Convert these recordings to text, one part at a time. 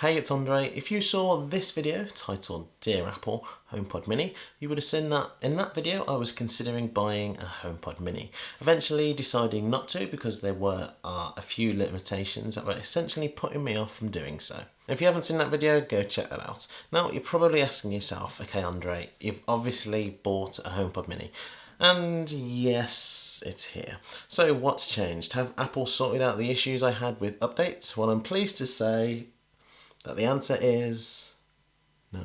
Hey, it's Andre. If you saw this video titled Dear Apple HomePod Mini, you would have seen that in that video I was considering buying a HomePod Mini. Eventually deciding not to because there were uh, a few limitations that were essentially putting me off from doing so. If you haven't seen that video, go check that out. Now, you're probably asking yourself, okay Andre, you've obviously bought a HomePod Mini. And yes, it's here. So what's changed? Have Apple sorted out the issues I had with updates? Well, I'm pleased to say that the answer is no.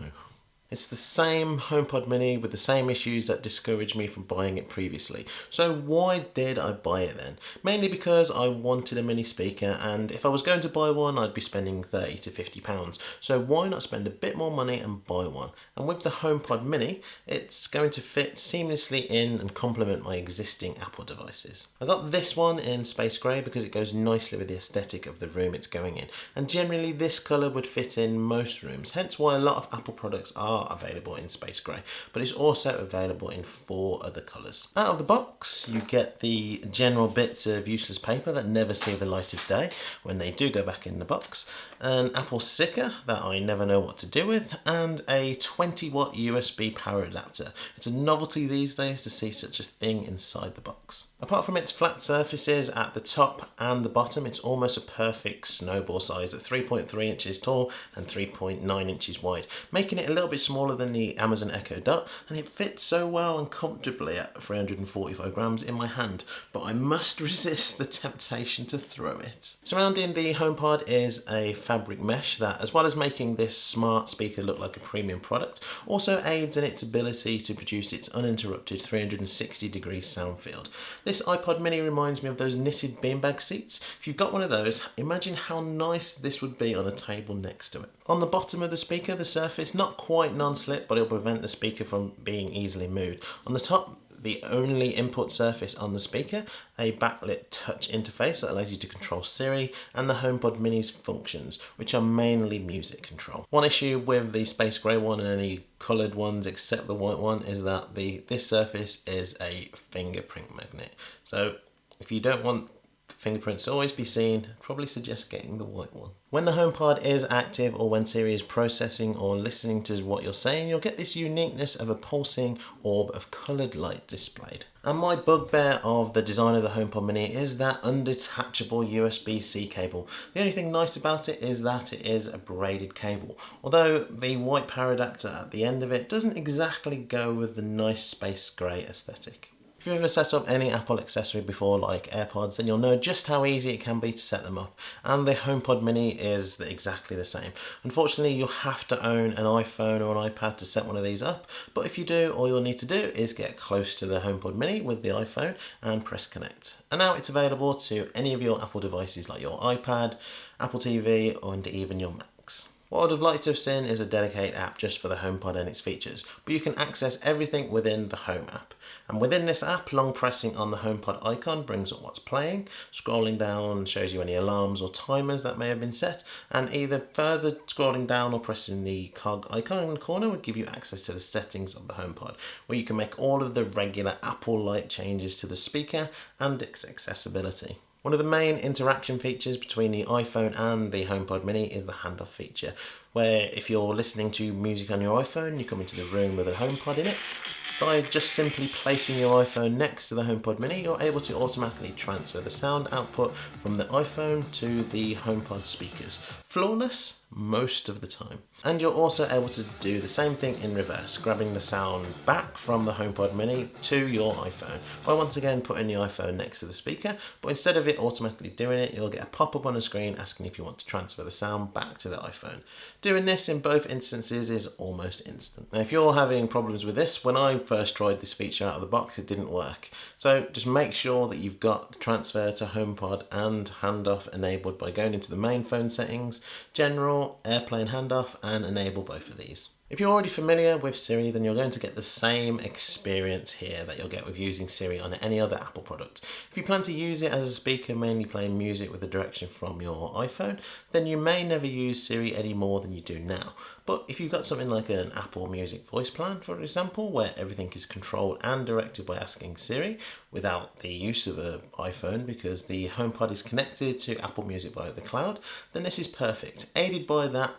It's the same HomePod Mini with the same issues that discouraged me from buying it previously. So why did I buy it then? Mainly because I wanted a mini speaker and if I was going to buy one I'd be spending 30 to 50 pounds. So why not spend a bit more money and buy one? And with the HomePod Mini it's going to fit seamlessly in and complement my existing Apple devices. I got this one in space grey because it goes nicely with the aesthetic of the room it's going in and generally this colour would fit in most rooms hence why a lot of Apple products are are available in space grey, but it's also available in four other colours. Out of the box, you get the general bits of useless paper that never see the light of day when they do go back in the box, an Apple sticker that I never know what to do with, and a 20 watt USB power adapter. It's a novelty these days to see such a thing inside the box. Apart from its flat surfaces at the top and the bottom, it's almost a perfect snowball size at 3.3 inches tall and 3.9 inches wide, making it a little bit smaller than the Amazon Echo Dot, and it fits so well and comfortably at 345 grams in my hand, but I must resist the temptation to throw it. Surrounding the HomePod is a fabric mesh that, as well as making this smart speaker look like a premium product, also aids in its ability to produce its uninterrupted 360 degree sound field. This iPod mini reminds me of those knitted beanbag seats. If you've got one of those, imagine how nice this would be on a table next to it. On the bottom of the speaker, the surface not quite non-slip, but it'll prevent the speaker from being easily moved. On the top, the only input surface on the speaker, a backlit touch interface that allows you to control Siri, and the HomePod Mini's functions, which are mainly music control. One issue with the space grey one and any coloured ones except the white one is that the this surface is a fingerprint magnet. So if you don't want fingerprints to always be seen, probably suggest getting the white one. When the HomePod is active or when Siri is processing or listening to what you're saying, you'll get this uniqueness of a pulsing orb of coloured light displayed. And my bugbear of the design of the HomePod Mini is that undetachable USB-C cable. The only thing nice about it is that it is a braided cable, although the white power adapter at the end of it doesn't exactly go with the nice space grey aesthetic. If you've ever set up any Apple accessory before like AirPods then you'll know just how easy it can be to set them up and the HomePod mini is exactly the same. Unfortunately you'll have to own an iPhone or an iPad to set one of these up but if you do all you'll need to do is get close to the HomePod mini with the iPhone and press connect. And now it's available to any of your Apple devices like your iPad, Apple TV and even your Macs. What I'd have liked to have seen is a dedicated app just for the HomePod and its features, but you can access everything within the Home app. And within this app, long pressing on the HomePod icon brings up what's playing, scrolling down shows you any alarms or timers that may have been set, and either further scrolling down or pressing the cog icon in the corner would give you access to the settings of the HomePod, where you can make all of the regular Apple-like changes to the speaker and its accessibility. One of the main interaction features between the iPhone and the HomePod mini is the handoff feature, where if you're listening to music on your iPhone, you come into the room with a HomePod in it, by just simply placing your iPhone next to the HomePod mini, you're able to automatically transfer the sound output from the iPhone to the HomePod speakers. Flawless? Most of the time. And you're also able to do the same thing in reverse, grabbing the sound back from the HomePod mini to your iPhone by once again putting the iPhone next to the speaker, but instead of it automatically doing it, you'll get a pop-up on the screen asking if you want to transfer the sound back to the iPhone. Doing this in both instances is almost instant. Now if you're having problems with this, when I first tried this feature out of the box, it didn't work. So just make sure that you've got transfer to HomePod and handoff enabled by going into the main phone settings, general, AirPlay and handoff and enable both of these. If you're already familiar with Siri, then you're going to get the same experience here that you'll get with using Siri on any other Apple product. If you plan to use it as a speaker, mainly playing music with the direction from your iPhone, then you may never use Siri any more than you do now. But if you've got something like an Apple Music voice plan, for example, where everything is controlled and directed by asking Siri without the use of an iPhone because the HomePod is connected to Apple Music via the cloud, then this is perfect. Aided by that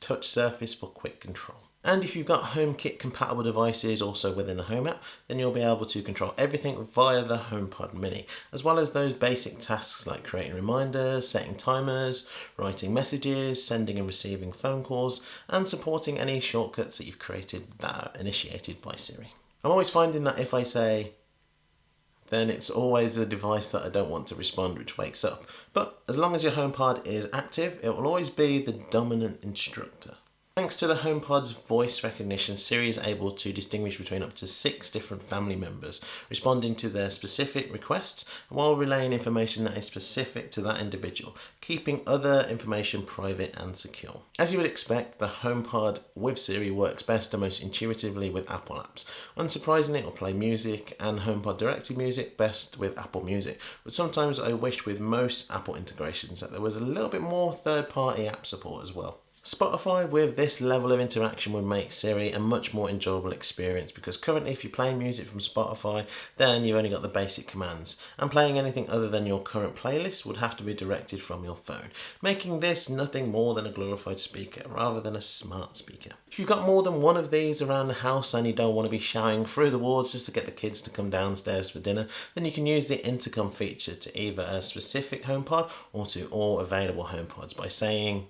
touch surface for quick control. And if you've got HomeKit compatible devices also within the Home app, then you'll be able to control everything via the HomePod Mini, as well as those basic tasks like creating reminders, setting timers, writing messages, sending and receiving phone calls, and supporting any shortcuts that you've created that are initiated by Siri. I'm always finding that if I say, then it's always a device that I don't want to respond which wakes up. But as long as your HomePod is active, it will always be the dominant instructor. Thanks to the HomePod's voice recognition, Siri is able to distinguish between up to six different family members, responding to their specific requests while relaying information that is specific to that individual, keeping other information private and secure. As you would expect, the HomePod with Siri works best and most intuitively with Apple apps. Unsurprisingly, it will play music and HomePod directed music best with Apple Music, but sometimes I wish with most Apple integrations that there was a little bit more third-party app support as well. Spotify with this level of interaction would make Siri a much more enjoyable experience because currently if you're playing music from Spotify then you've only got the basic commands and playing anything other than your current playlist would have to be directed from your phone making this nothing more than a glorified speaker rather than a smart speaker. If you've got more than one of these around the house and you don't want to be shouting through the wards just to get the kids to come downstairs for dinner then you can use the intercom feature to either a specific HomePod or to all available HomePods by saying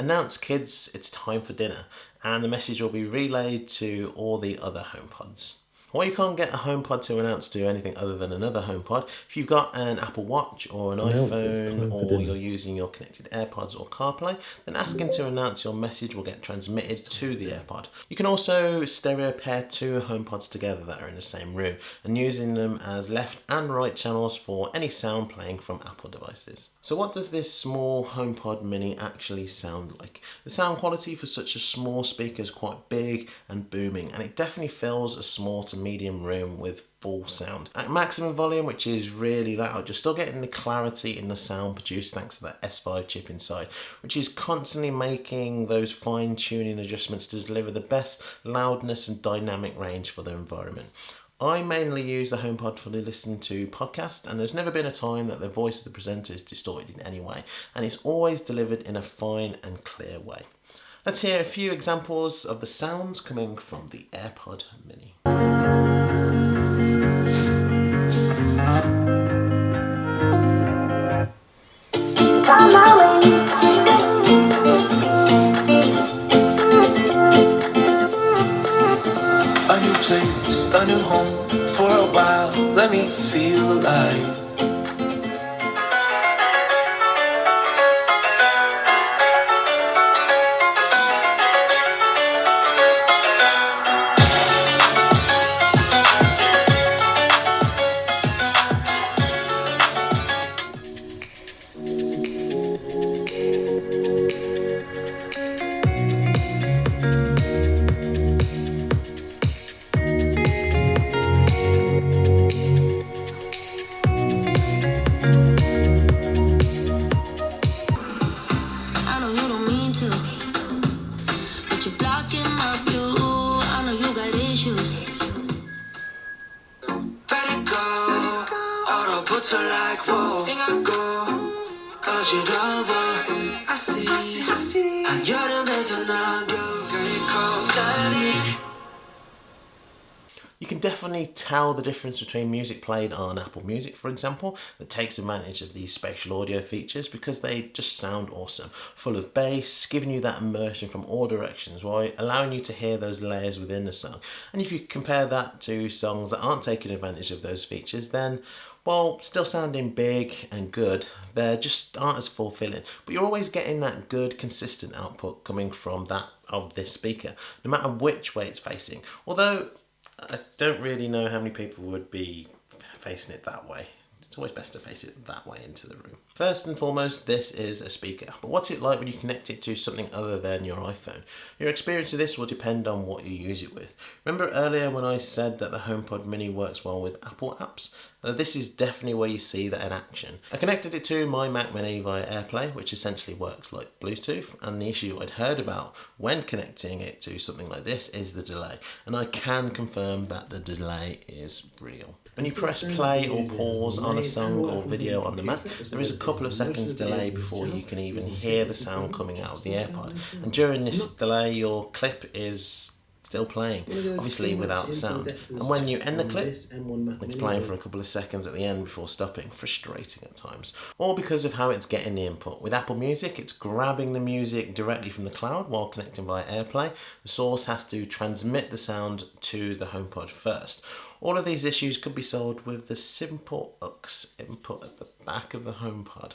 Announce kids it's time for dinner and the message will be relayed to all the other HomePods. Or you can't get a HomePod to announce to anything other than another HomePod. If you've got an Apple Watch or an iPhone or you're using your connected AirPods or CarPlay, then asking to announce your message will get transmitted to the AirPod. You can also stereo pair two HomePods together that are in the same room and using them as left and right channels for any sound playing from Apple devices. So what does this small HomePod mini actually sound like? The sound quality for such a small speaker is quite big and booming and it definitely fills a small to medium room with full sound. At maximum volume, which is really loud, you're still getting the clarity in the sound produced thanks to that S5 chip inside, which is constantly making those fine tuning adjustments to deliver the best loudness and dynamic range for the environment. I mainly use the HomePod for listening to podcasts and there's never been a time that the voice of the presenter is distorted in any way and it's always delivered in a fine and clear way. Let's hear a few examples of the sounds coming from the AirPod Mini. Feel Puts like, whoa. Think I go. Cause you're over. I see. I see. I see. And you're the mental now. Girl, call daddy. Can definitely tell the difference between music played on Apple Music, for example, that takes advantage of these spatial audio features because they just sound awesome. Full of bass, giving you that immersion from all directions, while allowing you to hear those layers within the song. And if you compare that to songs that aren't taking advantage of those features, then while still sounding big and good, they just aren't as fulfilling. But you're always getting that good, consistent output coming from that of this speaker, no matter which way it's facing. Although I don't really know how many people would be facing it that way. It's always best to face it that way into the room. First and foremost, this is a speaker. But what's it like when you connect it to something other than your iPhone? Your experience of this will depend on what you use it with. Remember earlier when I said that the HomePod Mini works well with Apple apps? This is definitely where you see that in action. I connected it to my Mac Mini via AirPlay, which essentially works like Bluetooth, and the issue I'd heard about when connecting it to something like this is the delay, and I can confirm that the delay is real. When you press play or pause on a song or video on the Mac, there is a couple of seconds delay before you can even hear the sound coming out of the AirPod. And during this delay, your clip is still playing, obviously without the sound. And when you end the clip, it's playing for a couple of seconds at the end before stopping, frustrating at times. Or because of how it's getting the input. With Apple Music, it's grabbing the music directly from the cloud while connecting via AirPlay. The source has to transmit the sound to the HomePod first. All of these issues could be solved with the simple aux input at the back of the HomePod.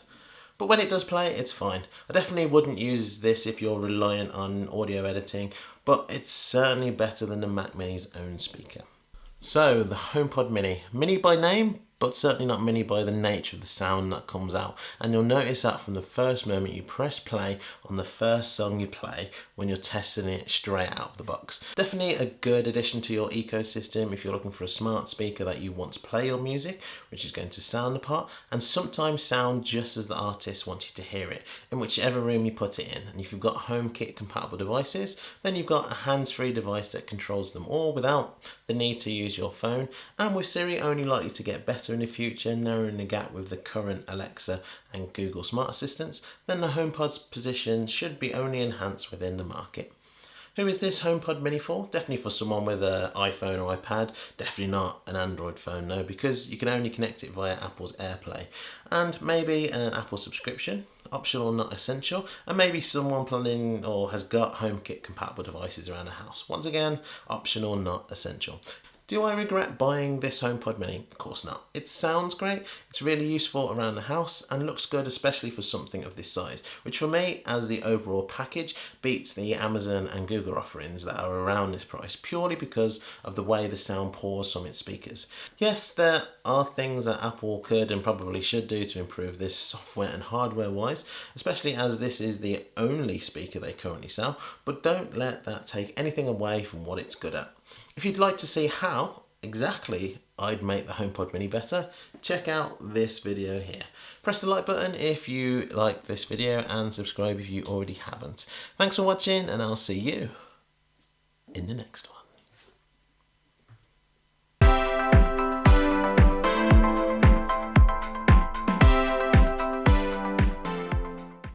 But when it does play, it's fine. I definitely wouldn't use this if you're reliant on audio editing, but it's certainly better than the Mac Mini's own speaker. So, the HomePod Mini. Mini by name, but certainly not mini by the nature of the sound that comes out. And you'll notice that from the first moment you press play on the first song you play when you're testing it straight out of the box. Definitely a good addition to your ecosystem if you're looking for a smart speaker that you want to play your music, which is going to sound the part, and sometimes sound just as the artist wants you to hear it, in whichever room you put it in. And if you've got HomeKit compatible devices, then you've got a hands-free device that controls them all without the need to use your phone, and with Siri only likely to get better in the future, narrowing the gap with the current Alexa and Google Smart Assistants, then the HomePod's position should be only enhanced within the market. Who is this HomePod Mini for? Definitely for someone with an iPhone or iPad. Definitely not an Android phone, though, because you can only connect it via Apple's AirPlay. And maybe an Apple subscription, optional, not essential. And maybe someone planning or has got HomeKit compatible devices around the house. Once again, optional, not essential. Do I regret buying this HomePod Mini? Of course not. It sounds great, it's really useful around the house and looks good especially for something of this size, which for me, as the overall package, beats the Amazon and Google offerings that are around this price purely because of the way the sound pours from its speakers. Yes, there are things that Apple could and probably should do to improve this software and hardware wise, especially as this is the only speaker they currently sell, but don't let that take anything away from what it's good at. If you'd like to see how exactly I'd make the HomePod Mini better, check out this video here. Press the like button if you like this video and subscribe if you already haven't. Thanks for watching and I'll see you in the next one.